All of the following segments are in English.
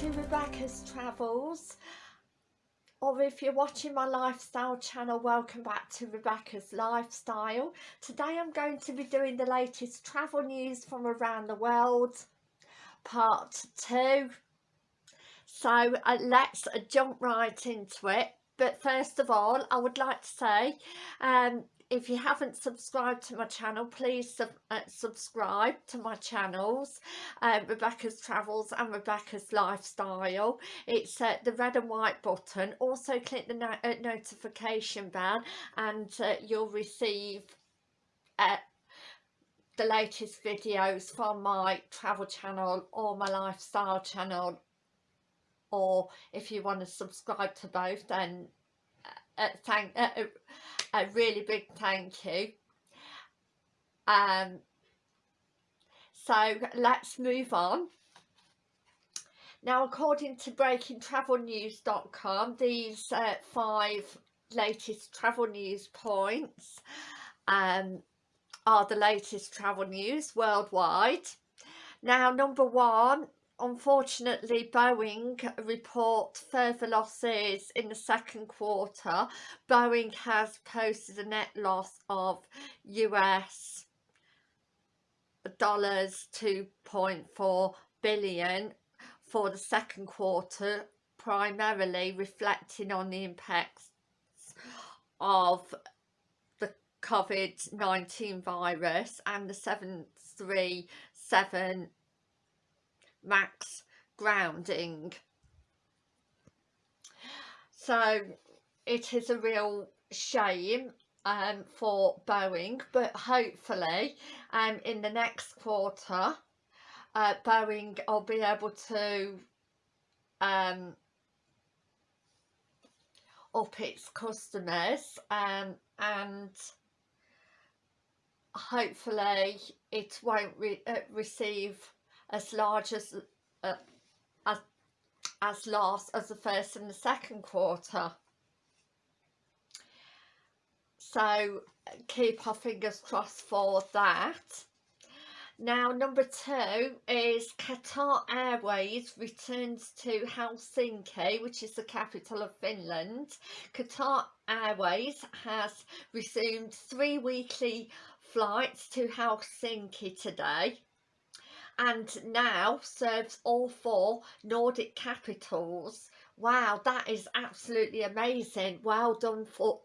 to Rebecca's Travels or if you're watching my lifestyle channel welcome back to Rebecca's Lifestyle. Today I'm going to be doing the latest travel news from around the world part 2. So uh, let's uh, jump right into it but first of all I would like to say um, if you haven't subscribed to my channel please sub uh, subscribe to my channels. Uh, Rebecca's Travels and Rebecca's Lifestyle. It's uh, the red and white button. Also click the no uh, notification bell and uh, you'll receive uh, the latest videos from my travel channel or my lifestyle channel. Or if you want to subscribe to both then uh, thank uh, a really big thank you. Um so let's move on. Now according to breakingtravelnews.com these uh, five latest travel news points um are the latest travel news worldwide. Now number one unfortunately Boeing report further losses in the second quarter. Boeing has posted a net loss of US dollars 2.4 billion for the second quarter primarily reflecting on the impacts of the COVID-19 virus and the 737 max grounding. So it is a real shame um, for Boeing but hopefully um, in the next quarter uh, Boeing will be able to um, up its customers um, and hopefully it won't re uh, receive as large as uh, as as loss as the first and the second quarter. So keep our fingers crossed for that. Now number two is Qatar Airways returns to Helsinki which is the capital of Finland. Qatar Airways has resumed three weekly flights to Helsinki today and now serves all four Nordic capitals. Wow, that is absolutely amazing. Well done for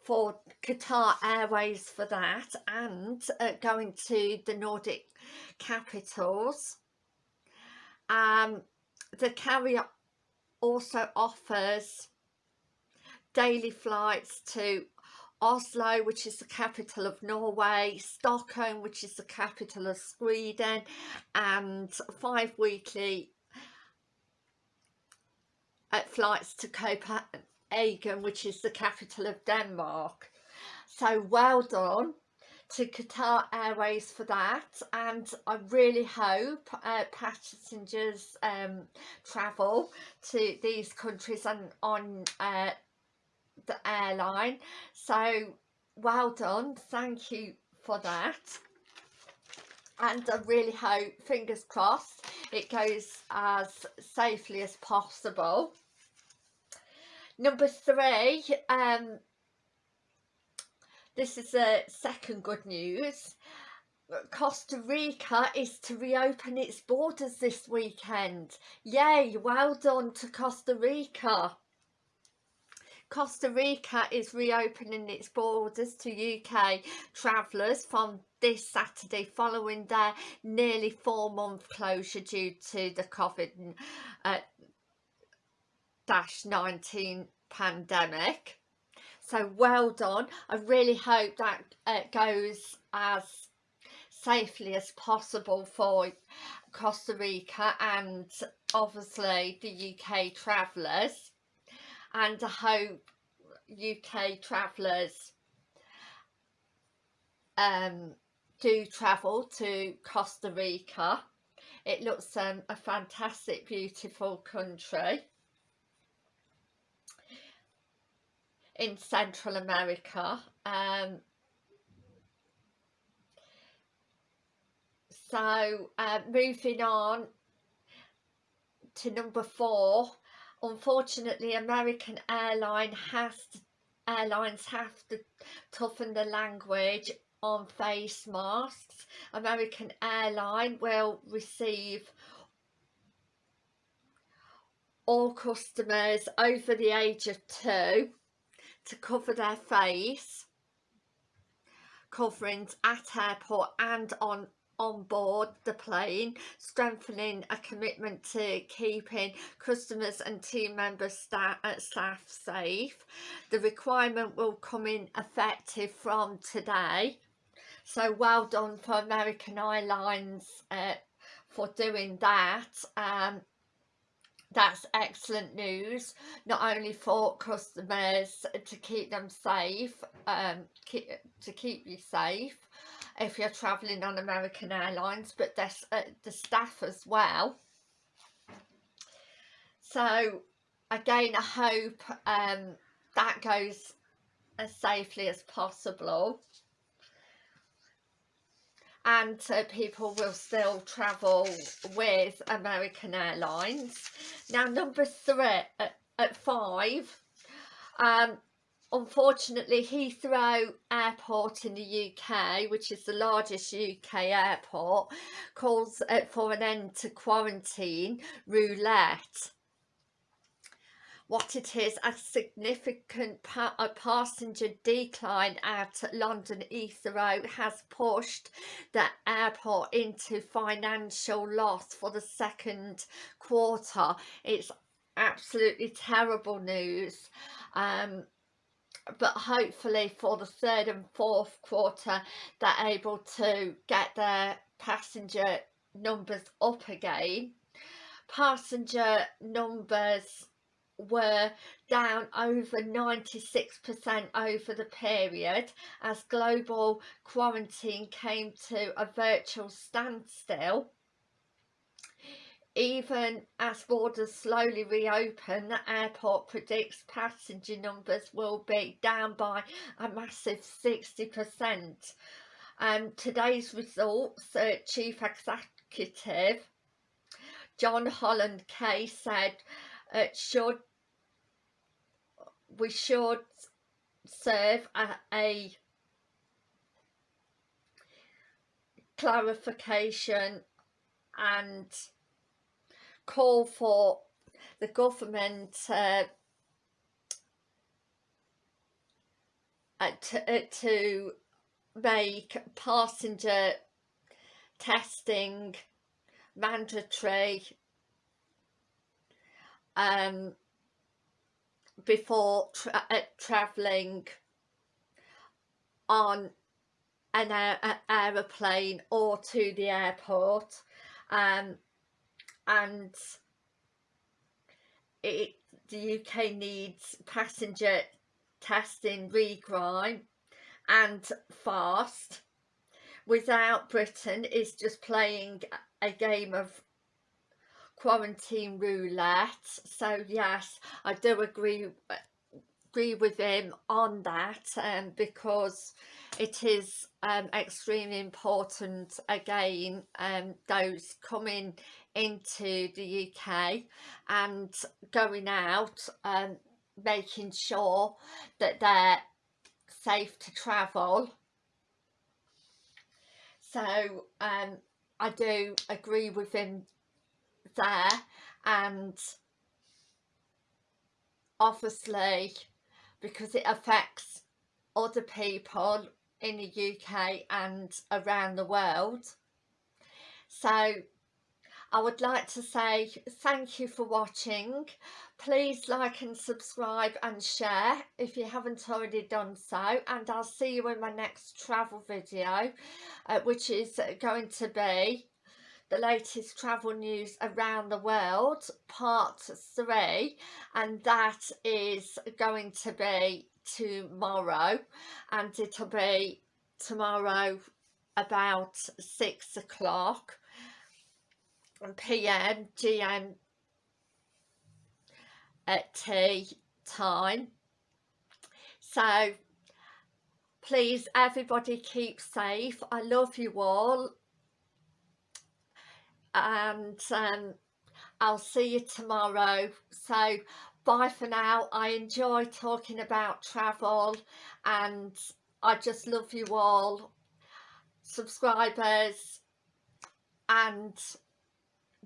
for Qatar Airways for that and uh, going to the Nordic capitals. Um, the carrier also offers daily flights to Oslo which is the capital of Norway, Stockholm which is the capital of Sweden and five weekly uh, flights to Copenhagen which is the capital of Denmark. So well done to Qatar Airways for that and I really hope uh, passengers um, travel to these countries and on uh, the airline. So well done. Thank you for that. And I really hope fingers crossed it goes as safely as possible. Number three um this is a second good news. Costa Rica is to reopen its borders this weekend. Yay well done to Costa Rica Costa Rica is reopening its borders to UK travellers from this Saturday following their nearly four month closure due to the COVID uh, 19 pandemic. So well done. I really hope that it goes as safely as possible for Costa Rica and obviously the UK travellers and I hope UK travellers um, do travel to Costa Rica. It looks um, a fantastic, beautiful country in Central America. Um, so uh, moving on to number four unfortunately American airline has to, airlines have to toughen the language on face masks. American airline will receive all customers over the age of two to cover their face coverings at airport and on on board the plane, strengthening a commitment to keeping customers and team members staff, uh, staff safe. The requirement will come in effective from today. So well done for American Airlines uh, for doing that. Um, that's excellent news not only for customers to keep them safe um keep, to keep you safe if you're traveling on American Airlines but there's uh, the staff as well so again I hope um that goes as safely as possible and uh, people will still travel with American Airlines. Now number three, at, at five, um, unfortunately Heathrow Airport in the UK, which is the largest UK airport, calls uh, for an end to quarantine roulette. What it is a significant pa a passenger decline at London Heathrow has pushed the airport into financial loss for the second quarter. It's absolutely terrible news. Um, but hopefully for the third and fourth quarter they're able to get their passenger numbers up again passenger numbers were down over 96% over the period as global quarantine came to a virtual standstill. Even as borders slowly reopen, the airport predicts passenger numbers will be down by a massive 60%. Um, today's results, uh, Chief Executive John Holland-Kaye said it should we should serve a, a clarification and call for the government uh, uh, to, uh, to make passenger testing mandatory um, before tra uh, travelling on an aer aeroplane or to the airport. Um, and it, the UK needs passenger testing regrime and fast. Without Britain is just playing a game of quarantine roulette. So yes I do agree agree with him on that um, because it is um, extremely important again um, those coming into the UK and going out um, making sure that they're safe to travel. So um, I do agree with him there and obviously because it affects other people in the UK and around the world. So I would like to say thank you for watching. Please like and subscribe and share if you haven't already done so and I'll see you in my next travel video uh, which is going to be the latest travel news around the world part three and that is going to be tomorrow and it'll be tomorrow about six o'clock pm gm at tea time. So please everybody keep safe. I love you all. And um, I'll see you tomorrow. So bye for now. I enjoy talking about travel and I just love you all. Subscribers and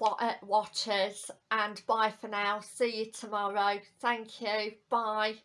Uh, watchers and bye for now. See you tomorrow. Thank you. Bye